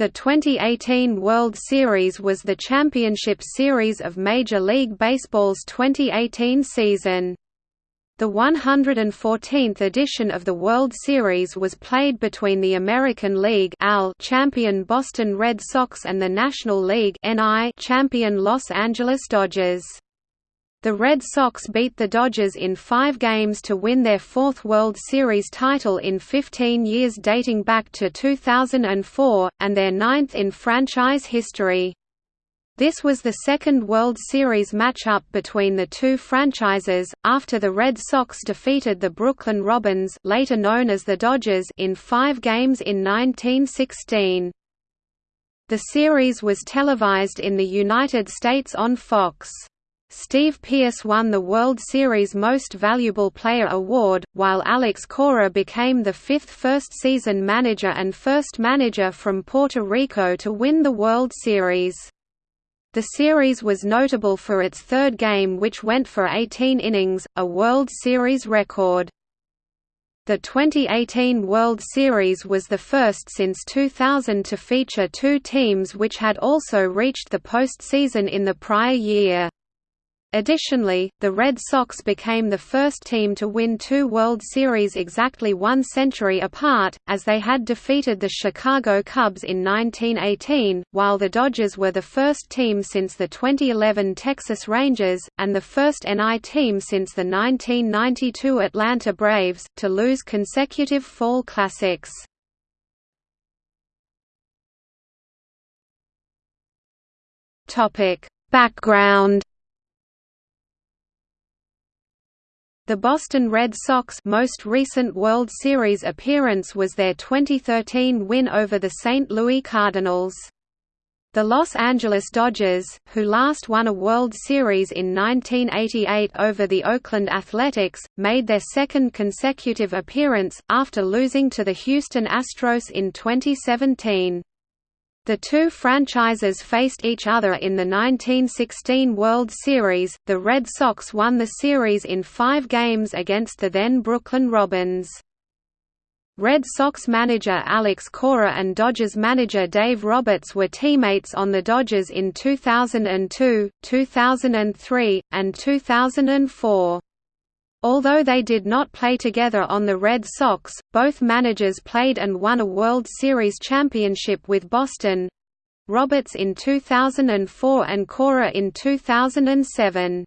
The 2018 World Series was the championship series of Major League Baseball's 2018 season. The 114th edition of the World Series was played between the American League champion Boston Red Sox and the National League champion Los Angeles Dodgers. The Red Sox beat the Dodgers in five games to win their fourth World Series title in 15 years dating back to 2004, and their ninth in franchise history. This was the second World Series matchup between the two franchises, after the Red Sox defeated the Brooklyn Robins later known as the Dodgers in five games in 1916. The series was televised in the United States on Fox. Steve Pearce won the World Series Most Valuable Player award, while Alex Cora became the fifth first-season manager and first manager from Puerto Rico to win the World Series. The series was notable for its third game which went for 18 innings, a World Series record. The 2018 World Series was the first since 2000 to feature two teams which had also reached the postseason in the prior year. Additionally, the Red Sox became the first team to win two World Series exactly one century apart, as they had defeated the Chicago Cubs in 1918, while the Dodgers were the first team since the 2011 Texas Rangers, and the first NL team since the 1992 Atlanta Braves, to lose consecutive fall classics. Background The Boston Red Sox most recent World Series appearance was their 2013 win over the St. Louis Cardinals. The Los Angeles Dodgers, who last won a World Series in 1988 over the Oakland Athletics, made their second consecutive appearance, after losing to the Houston Astros in 2017. The two franchises faced each other in the 1916 World Series. The Red Sox won the series in five games against the then Brooklyn Robins. Red Sox manager Alex Cora and Dodgers manager Dave Roberts were teammates on the Dodgers in 2002, 2003, and 2004. Although they did not play together on the Red Sox, both managers played and won a World Series championship with Boston Roberts in 2004 and Cora in 2007.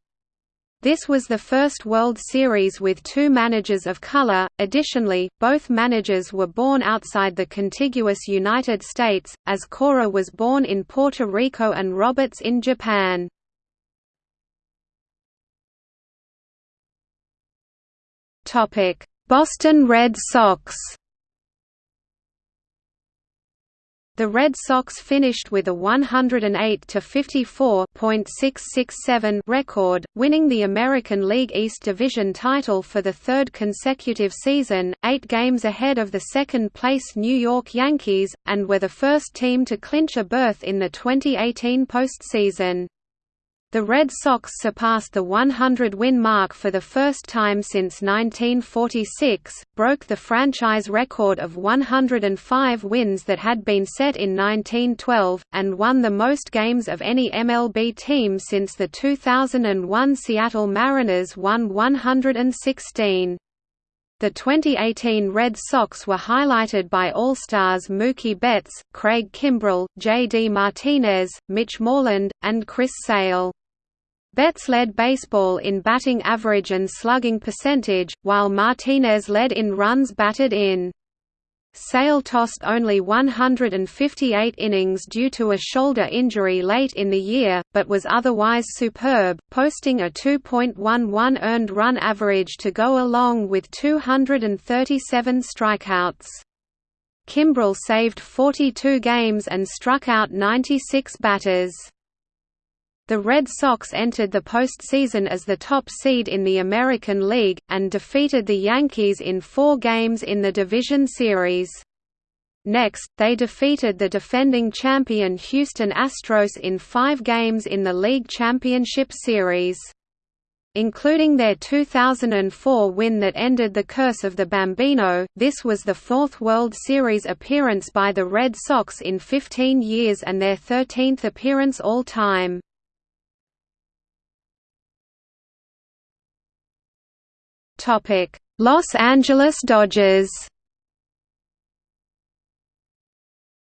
This was the first World Series with two managers of color. Additionally, both managers were born outside the contiguous United States, as Cora was born in Puerto Rico and Roberts in Japan. Boston Red Sox. The Red Sox finished with a 108-54.667 record, winning the American League East Division title for the third consecutive season, 8 games ahead of the second-place New York Yankees, and were the first team to clinch a berth in the 2018 postseason. The Red Sox surpassed the 100-win mark for the first time since 1946, broke the franchise record of 105 wins that had been set in 1912, and won the most games of any MLB team since the 2001 Seattle Mariners won 116. The 2018 Red Sox were highlighted by All-Stars Mookie Betts, Craig Kimbrel, J.D. Martinez, Mitch Moreland, and Chris Sale. Betts led baseball in batting average and slugging percentage, while Martinez led in runs batted in. Sale tossed only 158 innings due to a shoulder injury late in the year, but was otherwise superb, posting a 2.11 earned run average to go along with 237 strikeouts. Kimbrel saved 42 games and struck out 96 batters. The Red Sox entered the postseason as the top seed in the American League, and defeated the Yankees in four games in the division series. Next, they defeated the defending champion Houston Astros in five games in the league championship series. Including their 2004 win that ended the curse of the Bambino, this was the fourth World Series appearance by the Red Sox in 15 years and their 13th appearance all-time. Los Angeles Dodgers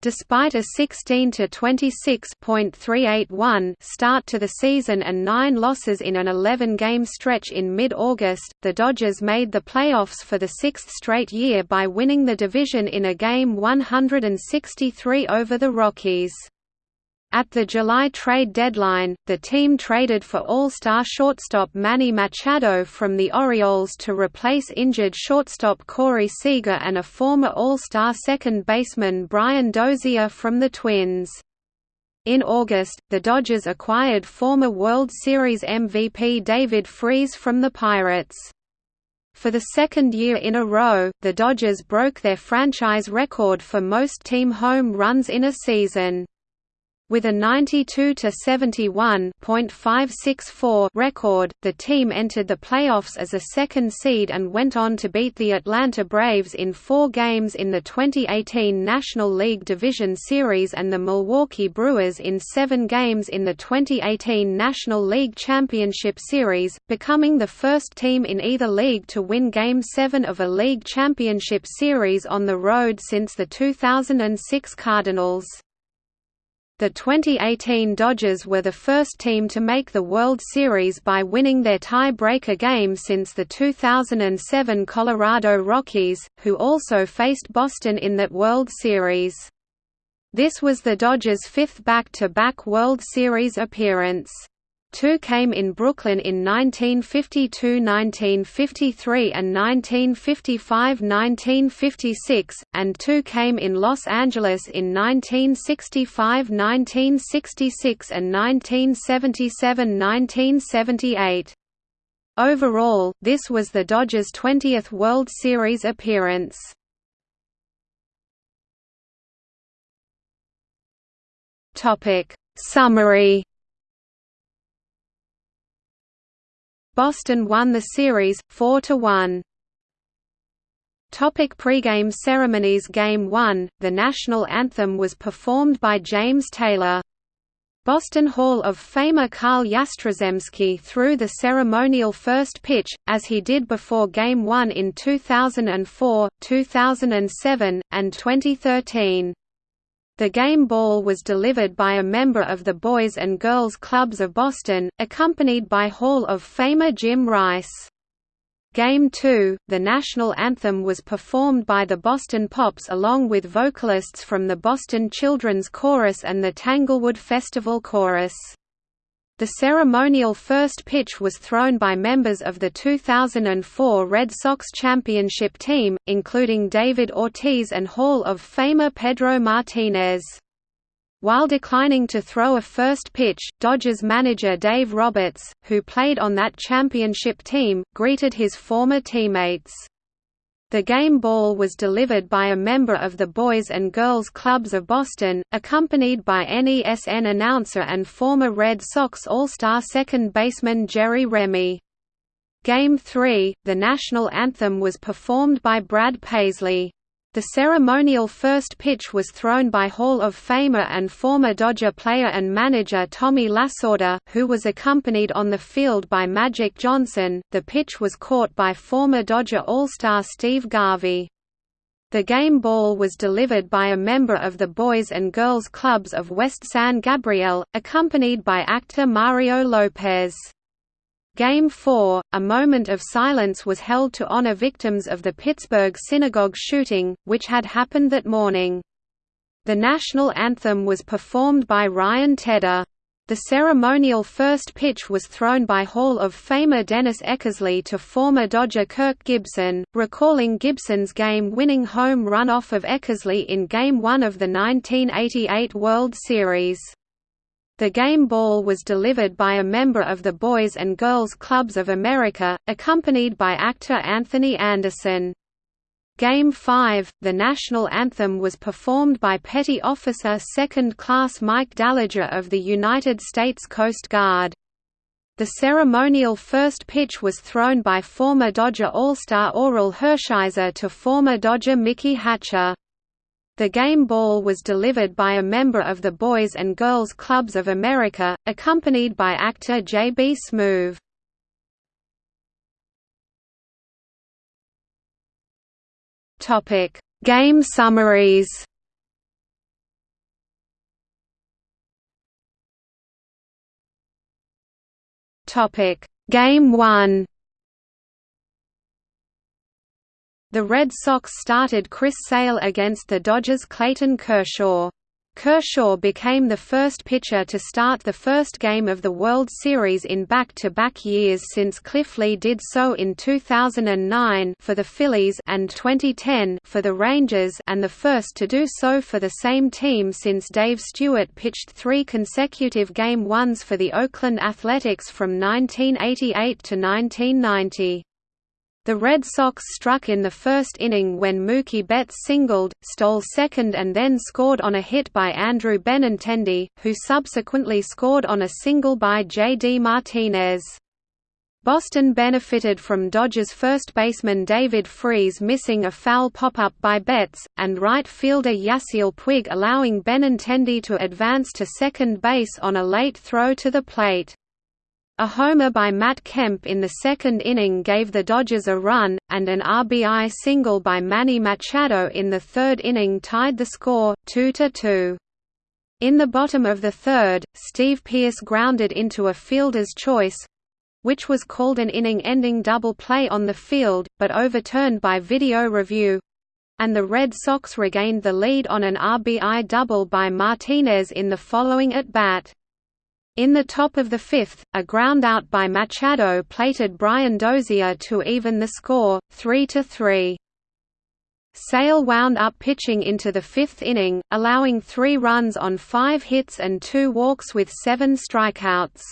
Despite a 16 to 26.381 start to the season and 9 losses in an 11-game stretch in mid-August, the Dodgers made the playoffs for the sixth straight year by winning the division in a game 163 over the Rockies. At the July trade deadline, the team traded for All-Star shortstop Manny Machado from the Orioles to replace injured shortstop Corey Seager and a former All-Star second baseman Brian Dozier from the Twins. In August, the Dodgers acquired former World Series MVP David Freese from the Pirates. For the second year in a row, the Dodgers broke their franchise record for most team home runs in a season. With a 92 to 71.564 record, the team entered the playoffs as a second seed and went on to beat the Atlanta Braves in 4 games in the 2018 National League Division Series and the Milwaukee Brewers in 7 games in the 2018 National League Championship Series, becoming the first team in either league to win Game 7 of a league championship series on the road since the 2006 Cardinals. The 2018 Dodgers were the first team to make the World Series by winning their tie-breaker game since the 2007 Colorado Rockies, who also faced Boston in that World Series. This was the Dodgers' fifth back-to-back -back World Series appearance. Two came in Brooklyn in 1952 1953 and 1955 1956, and two came in Los Angeles in 1965 1966 and 1977 1978. Overall, this was the Dodgers' 20th World Series appearance. Summary Boston won the series, 4–1. Topic pregame ceremonies Game 1, the national anthem was performed by James Taylor. Boston Hall of Famer Carl Yastrzemski threw the ceremonial first pitch, as he did before Game 1 in 2004, 2007, and 2013. The game ball was delivered by a member of the Boys and Girls Clubs of Boston, accompanied by Hall of Famer Jim Rice. Game 2, the national anthem was performed by the Boston Pops along with vocalists from the Boston Children's Chorus and the Tanglewood Festival Chorus. The ceremonial first pitch was thrown by members of the 2004 Red Sox championship team, including David Ortiz and Hall of Famer Pedro Martinez. While declining to throw a first pitch, Dodgers manager Dave Roberts, who played on that championship team, greeted his former teammates. The game ball was delivered by a member of the Boys and Girls Clubs of Boston, accompanied by NESN announcer and former Red Sox All-Star second baseman Jerry Remy. Game 3, the national anthem was performed by Brad Paisley. The ceremonial first pitch was thrown by Hall of Famer and former Dodger player and manager Tommy Lasorda, who was accompanied on the field by Magic Johnson. The pitch was caught by former Dodger All-Star Steve Garvey. The game ball was delivered by a member of the Boys and Girls Clubs of West San Gabriel, accompanied by actor Mario Lopez. Game 4, a moment of silence was held to honor victims of the Pittsburgh synagogue shooting, which had happened that morning. The national anthem was performed by Ryan Tedder. The ceremonial first pitch was thrown by Hall of Famer Dennis Eckersley to former Dodger Kirk Gibson, recalling Gibson's game-winning home run off of Eckersley in Game 1 of the 1988 World Series. The game ball was delivered by a member of the Boys and Girls Clubs of America, accompanied by actor Anthony Anderson. Game 5, the national anthem was performed by Petty Officer Second Class Mike Dallager of the United States Coast Guard. The ceremonial first pitch was thrown by former Dodger All-Star Orel Hershiser to former Dodger Mickey Hatcher. The game ball was delivered by a member of the Boys and Girls Clubs of America, accompanied by actor J.B. Smoove. Game summaries Game 1. The Red Sox started Chris Sale against the Dodgers' Clayton Kershaw. Kershaw became the first pitcher to start the first game of the World Series in back-to-back -back years since Cliff Lee did so in 2009 for the Phillies and 2010 for the Rangers and the first to do so for the same team since Dave Stewart pitched three consecutive Game ones for the Oakland Athletics from 1988 to 1990. The Red Sox struck in the first inning when Mookie Betts singled, stole second and then scored on a hit by Andrew Benintendi, who subsequently scored on a single by J.D. Martinez. Boston benefited from Dodgers first baseman David Freese missing a foul pop-up by Betts, and right fielder Yasiel Puig allowing Benintendi to advance to second base on a late throw to the plate. A homer by Matt Kemp in the second inning gave the Dodgers a run, and an RBI single by Manny Machado in the third inning tied the score, 2–2. In the bottom of the third, Steve Pearce grounded into a fielder's choice—which was called an inning-ending double play on the field, but overturned by video review—and the Red Sox regained the lead on an RBI double by Martinez in the following at-bat. In the top of the fifth, a ground out by Machado plated Brian Dozier to even the score, 3–3. Sale wound up pitching into the fifth inning, allowing three runs on five hits and two walks with seven strikeouts.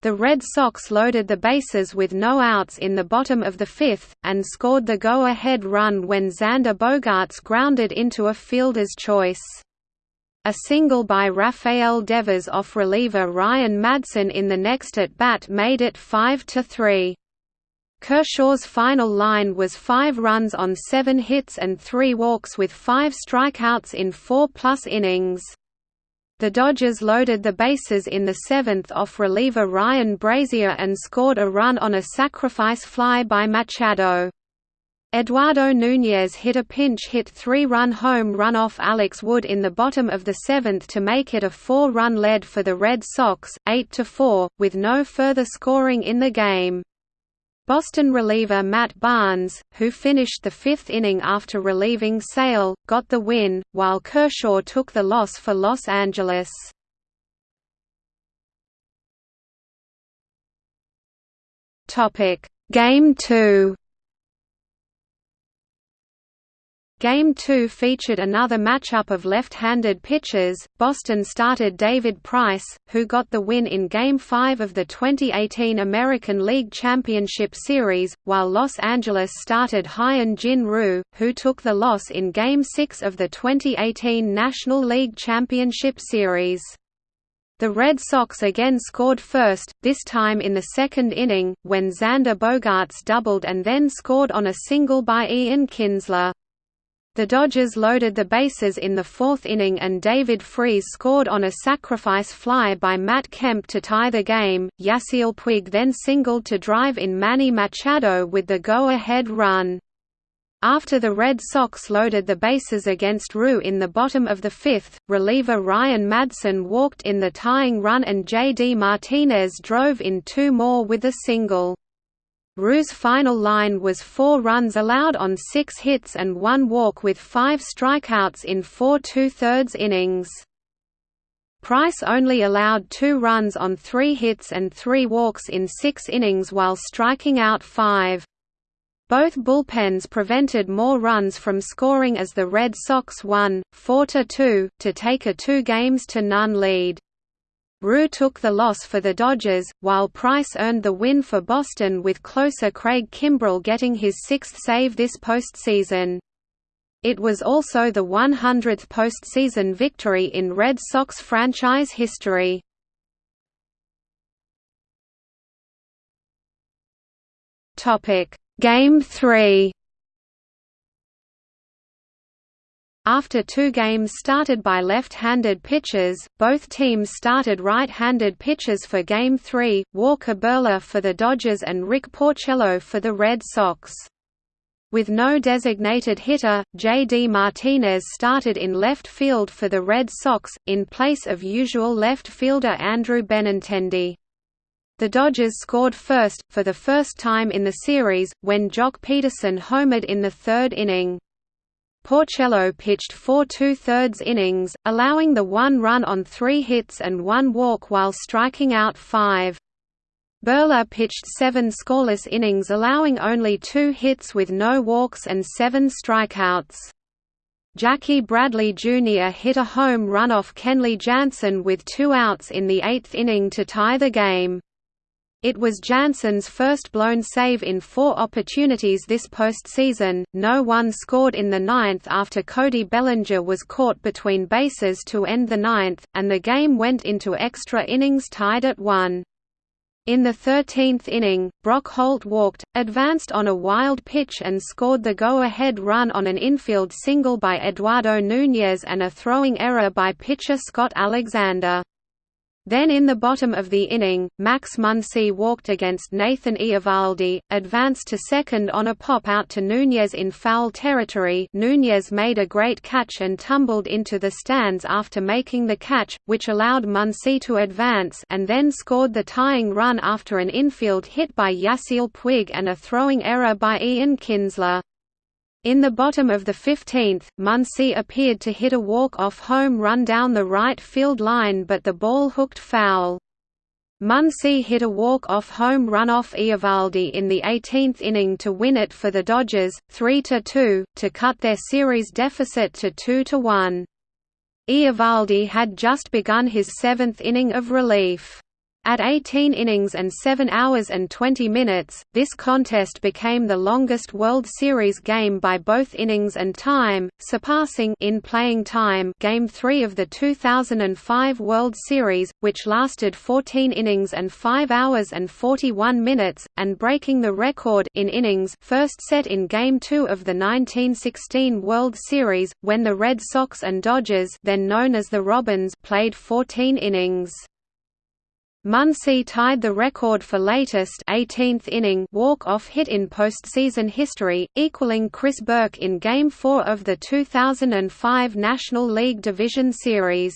The Red Sox loaded the bases with no outs in the bottom of the fifth, and scored the go-ahead run when Xander Bogaerts grounded into a fielder's choice. A single by Rafael Devers off reliever Ryan Madson in the next at-bat made it 5–3. Kershaw's final line was five runs on seven hits and three walks with five strikeouts in four-plus innings. The Dodgers loaded the bases in the seventh off reliever Ryan Brasier and scored a run on a sacrifice fly by Machado. Eduardo Núñez hit a pinch-hit three-run home run off Alex Wood in the bottom of the seventh to make it a four-run lead for the Red Sox, 8–4, with no further scoring in the game. Boston reliever Matt Barnes, who finished the fifth inning after relieving Sale, got the win, while Kershaw took the loss for Los Angeles. Game 2 Game 2 featured another matchup of left-handed pitchers. Boston started David Price, who got the win in Game 5 of the 2018 American League Championship Series, while Los Angeles started Hyun Jin Ryu, who took the loss in Game 6 of the 2018 National League Championship Series. The Red Sox again scored first, this time in the second inning, when Xander Bogaerts doubled and then scored on a single by Ian Kinsler. The Dodgers loaded the bases in the fourth inning and David Freese scored on a sacrifice fly by Matt Kemp to tie the game. Yasiel Puig then singled to drive in Manny Machado with the go-ahead run. After the Red Sox loaded the bases against Ryu in the bottom of the fifth, reliever Ryan Madson walked in the tying run and J.D. Martinez drove in two more with a single. Ryu's final line was four runs allowed on six hits and one walk with five strikeouts in four two-thirds innings. Price only allowed two runs on three hits and three walks in six innings while striking out five. Both bullpens prevented more runs from scoring as the Red Sox won, 4–2, to take a two games to none lead. Ryu took the loss for the Dodgers, while Price earned the win for Boston with closer Craig Kimbrel getting his sixth save this postseason. It was also the 100th postseason victory in Red Sox franchise history. Game 3 After two games started by left-handed pitchers, both teams started right-handed pitchers for Game 3, Walker Buehler for the Dodgers and Rick Porcello for the Red Sox. With no designated hitter, J.D. Martinez started in left field for the Red Sox, in place of usual left fielder Andrew Benintendi. The Dodgers scored first, for the first time in the series, when Joc Pederson homered in the third inning. Porcello pitched four two-thirds innings, allowing the one run on three hits and one walk while striking out five. Buehler pitched seven scoreless innings allowing only two hits with no walks and seven strikeouts. Jackie Bradley Jr. hit a home run off Kenley Jansen with two outs in the eighth inning to tie the game. It was Jansen's first blown save in four opportunities this postseason. No one scored in the ninth after Cody Bellinger was caught between bases to end the ninth, and the game went into extra innings tied at one. In the 13th inning, Brock Holt walked, advanced on a wild pitch and scored the go-ahead run on an infield single by Eduardo Núñez and a throwing error by pitcher Scott Alexander. Then in the bottom of the inning, Max Muncy walked against Nathan Eovaldi, advanced to second on a pop out to Núñez in foul territory Núñez made a great catch and tumbled into the stands after making the catch, which allowed Muncy to advance and then scored the tying run after an infield hit by Yasiel Puig and a throwing error by Ian Kinsler. In the bottom of the 15th, Muncy appeared to hit a walk-off home run down the right field line but the ball hooked foul. Muncy hit a walk-off home run off Eovaldi in the 18th inning to win it for the Dodgers, 3–2, to cut their series deficit to 2–1. Eovaldi had just begun his seventh inning of relief. At 18 innings and 7 hours and 20 minutes, this contest became the longest World Series game by both innings and time, surpassing in playing time Game 3 of the 2005 World Series, which lasted 14 innings and 5 hours and 41 minutes, and breaking the record in innings first set in Game 2 of the 1916 World Series, when the Red Sox and Dodgers then known as the Robins played 14 innings. Muncy tied the record for latest 18th inning walk-off hit in postseason history, equaling Chris Burke in Game 4 of the 2005 National League Division Series.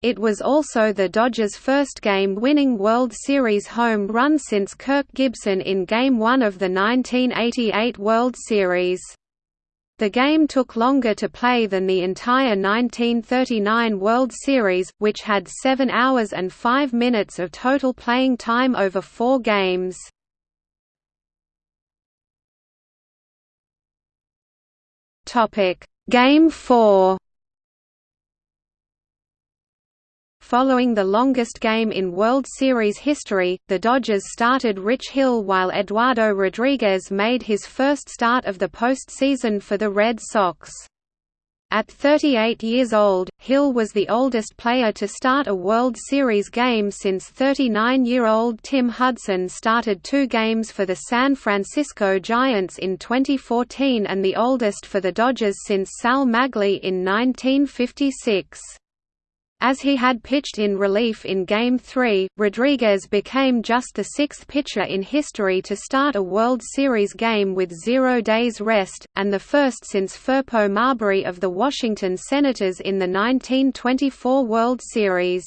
It was also the Dodgers' first game-winning World Series home run since Kirk Gibson in Game 1 of the 1988 World Series. The game took longer to play than the entire 1939 World Series, which had 7 hours and 5 minutes of total playing time over four games. Game 4 Following the longest game in World Series history, the Dodgers started Rich Hill while Eduardo Rodriguez made his first start of the postseason for the Red Sox. At 38 years old, Hill was the oldest player to start a World Series game since 39-year-old Tim Hudson started two games for the San Francisco Giants in 2014 and the oldest for the Dodgers since Sal Maglie in 1956. As he had pitched in relief in Game 3, Rodriguez became just the sixth pitcher in history to start a World Series game with zero days rest, and the first since Firpo Marberry of the Washington Senators in the 1924 World Series.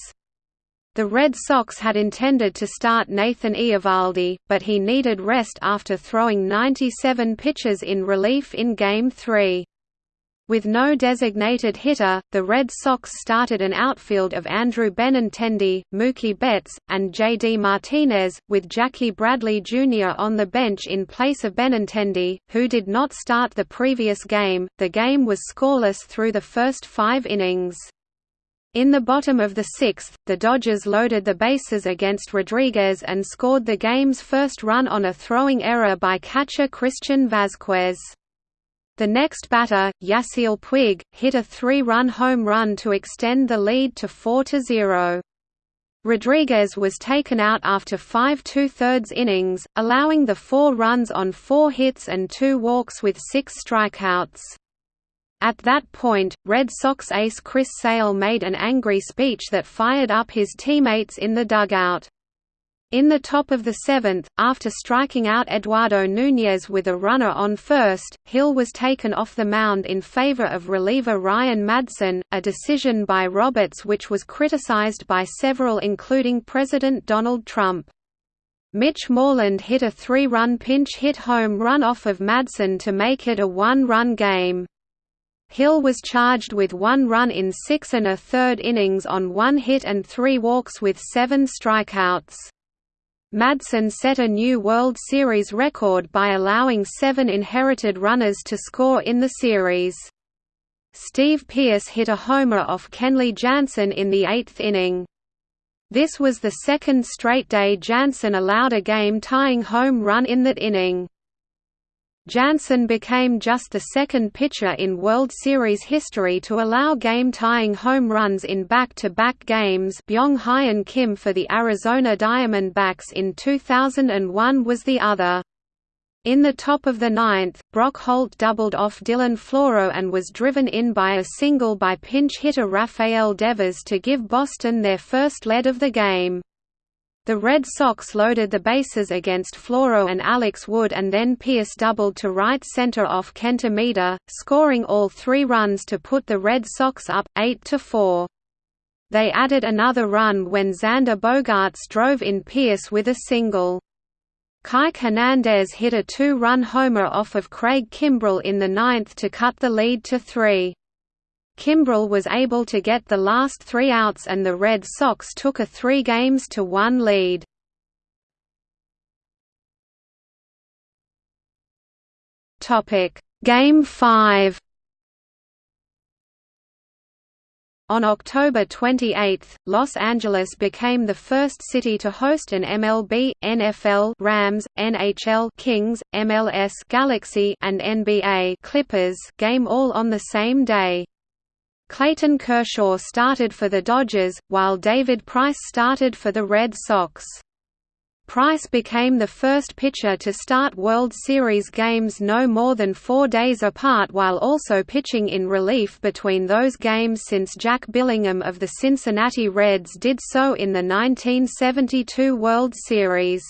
The Red Sox had intended to start Nathan Eovaldi, but he needed rest after throwing 97 pitches in relief in Game 3. With no designated hitter, the Red Sox started an outfield of Andrew Benintendi, Mookie Betts, and J.D. Martinez, with Jackie Bradley Jr. on the bench in place of Benintendi, who did not start the previous game. The game was scoreless through the first five innings. In the bottom of the sixth, the Dodgers loaded the bases against Rodriguez and scored the game's first run on a throwing error by catcher Christian Vázquez. The next batter, Yasiel Puig, hit a three-run home run to extend the lead to 4–0. Rodriguez was taken out after five two-thirds innings, allowing the four runs on four hits and two walks with six strikeouts. At that point, Red Sox ace Chris Sale made an angry speech that fired up his teammates in the dugout. In the top of the seventh, after striking out Eduardo Núñez with a runner on first, Hill was taken off the mound in favor of reliever Ryan Madson, a decision by Roberts which was criticized by several including President Donald Trump. Mitch Moreland hit a three-run pinch hit home run off of Madson to make it a one-run game. Hill was charged with one run in six and a third innings on one hit and three walks with seven strikeouts. Madson set a new World Series record by allowing seven inherited runners to score in the series. Steve Pearce hit a homer off Kenley Jansen in the eighth inning. This was the second straight day Jansen allowed a game-tying home run in that inning. Jansen became just the second pitcher in World Series history to allow game-tying home runs in back-to-back -back games Byung-Hyun Kim for the Arizona Diamondbacks in 2001 was the other. In the top of the ninth, Brock Holt doubled off Dylan Floro and was driven in by a single by pinch hitter Rafael Devers to give Boston their first lead of the game. The Red Sox loaded the bases against Floro and Alex Wood and then Pearce doubled to right center off Kenta Maeda, scoring all three runs to put the Red Sox up, 8–4. They added another run when Xander Bogaerts drove in Pearce with a single. Kike Hernandez hit a two-run homer off of Craig Kimbrel in the ninth to cut the lead to three. Kimbrel was able to get the last three outs and the Red Sox took a three games to one lead. Game 5 On October 28, Los Angeles became the first city to host an MLB, NFL Rams, NHL Kings, MLS Galaxy and NBA Clippers game all on the same day. Clayton Kershaw started for the Dodgers, while David Price started for the Red Sox. Price became the first pitcher to start World Series games no more than four days apart while also pitching in relief between those games since Jack Billingham of the Cincinnati Reds did so in the 1972 World Series.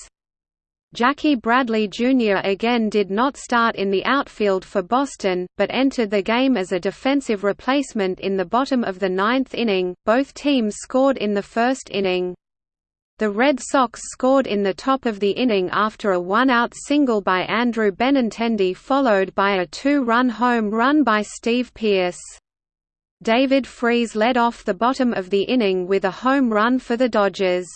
Jackie Bradley Jr. again did not start in the outfield for Boston, but entered the game as a defensive replacement in the bottom of the ninth inning. Both teams scored in the first inning. The Red Sox scored in the top of the inning after a one-out single by Andrew Benintendi followed by a two-run home run by Steve Pearce. David Freese led off the bottom of the inning with a home run for the Dodgers.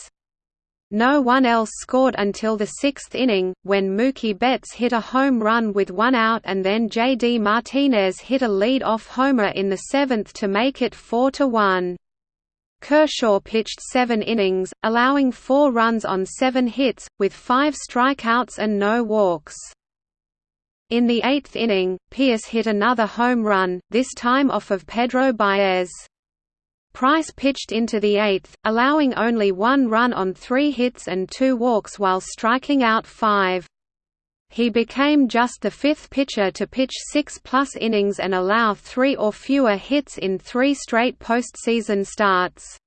No one else scored until the sixth inning, when Mookie Betts hit a home run with one out and then J.D. Martinez hit a lead-off homer in the seventh to make it 4–1. Kershaw pitched seven innings, allowing four runs on seven hits, with five strikeouts and no walks. In the eighth inning, Pearce hit another home run, this time off of Pedro Baez. Price pitched into the eighth, allowing only one run on three hits and two walks while striking out five. He became just the fifth pitcher to pitch six-plus innings and allow three or fewer hits in three straight postseason starts.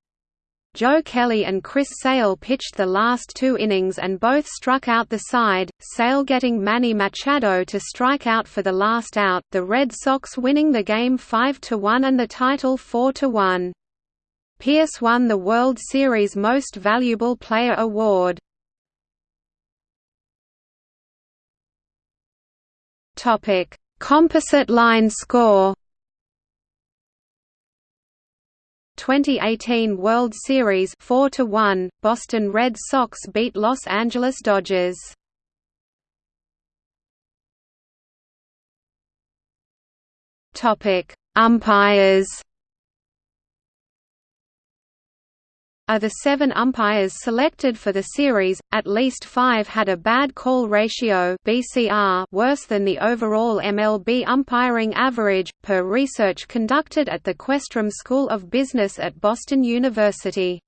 Joe Kelly and Chris Sale pitched the last two innings and both struck out the side, Sale getting Manny Machado to strike out for the last out, the Red Sox winning the game 5–1 and the title 4–1. Pearce won the World Series Most Valuable Player award. Topic: Composite line score. 2018 World Series 4 to 1 Boston Red Sox beat Los Angeles Dodgers Topic Umpires Of the seven umpires selected for the series, at least five had a bad call ratio (BCR) worse than the overall MLB umpiring average, per research conducted at the Questrom School of Business at Boston University.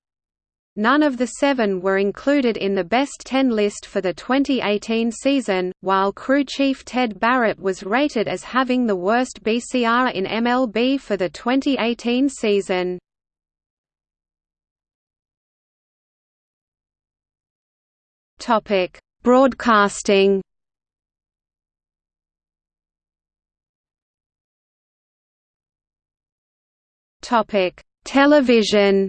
None of the seven were included in the Best Ten list for the 2018 season, while crew chief Ted Barrett was rated as having the worst BCR in MLB for the 2018 season. Broadcasting Topic: Television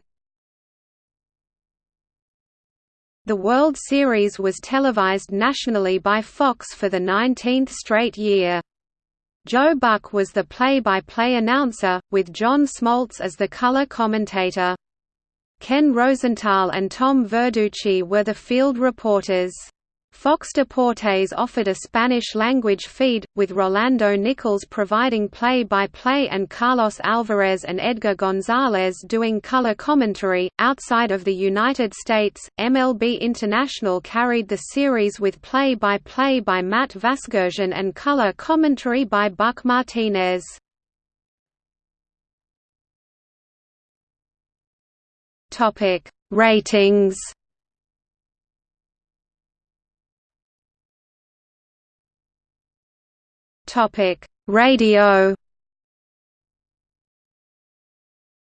The World Series was televised nationally by Fox for the 19th straight year. Joe Buck was the play-by-play -play announcer, with John Smoltz as the color commentator. Ken Rosenthal and Tom Verducci were the field reporters. Fox Deportes offered a Spanish-language feed, with Rolando Nichols providing play-by-play -play and Carlos Alvarez and Edgar Gonzalez doing color commentary. Outside of the United States, MLB International carried the series with play-by-play -by, -play by Matt Vasgersian and color commentary by Buck Martinez. Topic: Ratings Topic: Radio.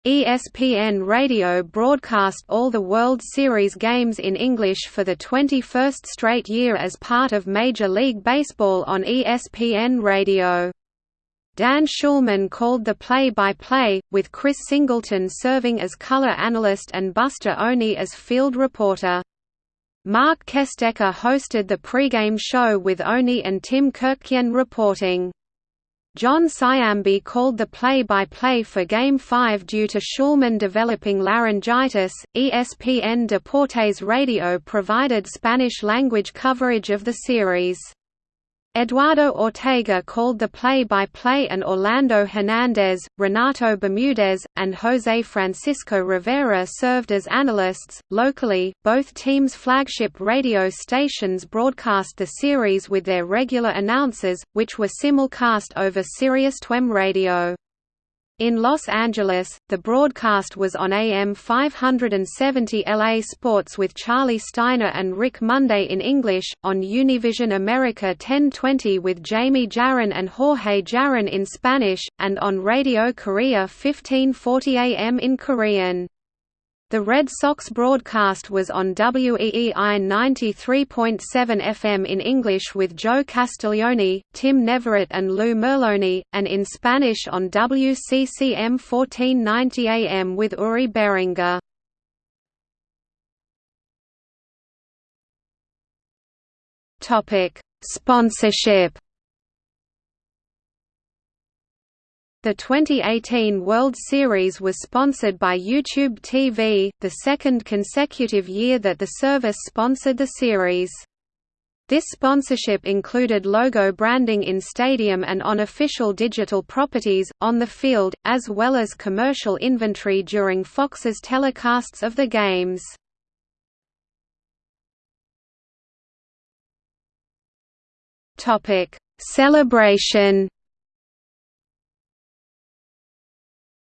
ESPN Radio broadcast all the World Series games in English for the 21st straight year as part of Major League Baseball on ESPN Radio. Dan Shulman called the play-by-play, -play, with Chris Singleton serving as color analyst and Buster Olney as field reporter. Marc Kestecher hosted the pregame show with Olney and Tim Kurkjian reporting. Jon Sciambi called the play-by-play -play for Game 5 due to Shulman developing laryngitis. ESPN Deportes Radio provided Spanish-language coverage of the series. Eduardo Ortega called the play-by-play -play and Orlando Hernandez, Renato Bermudez, and Jose Francisco Rivera served as analysts. Locally, both teams' flagship radio stations broadcast the series with their regular announcers, which were simulcast over Sirius XM radio. In Los Angeles, the broadcast was on AM 570 LA Sports with Charlie Steiner and Rick Monday in English, on Univision America 1020 with Jamie Jarrín and Jorge Jarrín in Spanish, and on Radio Korea 1540 AM in Korean. The Red Sox broadcast was on WEEI 93.7 FM in English with Joe Castiglione, Tim Neverett and Lou Merloni, and in Spanish on WCCM 1490 AM with Uri Berenguer. Sponsorship The 2018 World Series was sponsored by YouTube TV, the second consecutive year that the service sponsored the series. This sponsorship included logo branding in stadium and on official digital properties, on the field, as well as commercial inventory during Fox's telecasts of the games. Celebration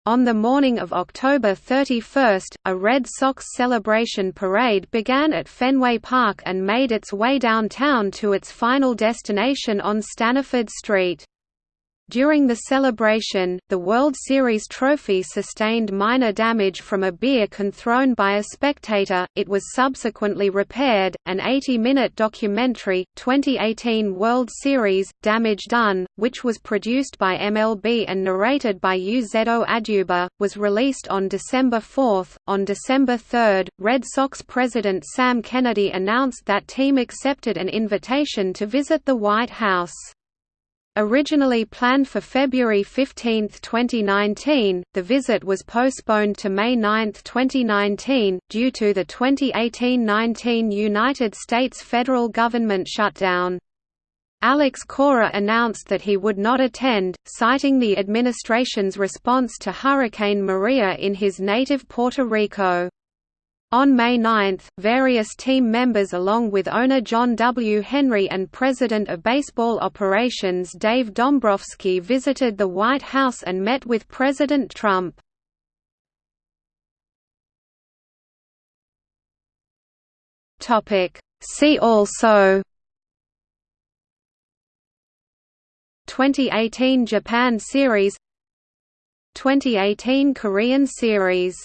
On the morning of October 31, a Red Sox celebration parade began at Fenway Park and made its way downtown to its final destination on Staniford Street. During the celebration, the World Series trophy sustained minor damage from a beer can thrown by a spectator. It was subsequently repaired. An 80 minute documentary, 2018 World Series Damage Done, which was produced by MLB and narrated by Uzo Aduba, was released on December 4. On December 3, Red Sox president Sam Kennedy announced that team accepted an invitation to visit the White House. Originally planned for February 15, 2019, the visit was postponed to May 9, 2019, due to the 2018–19 United States federal government shutdown. Alex Cora announced that he would not attend, citing the administration's response to Hurricane Maria in his native Puerto Rico. On May 9, various team members along with owner John W. Henry and president of baseball operations Dave Dombrowski visited the White House and met with President Trump. See also 2018 Japan Series 2018 Korean Series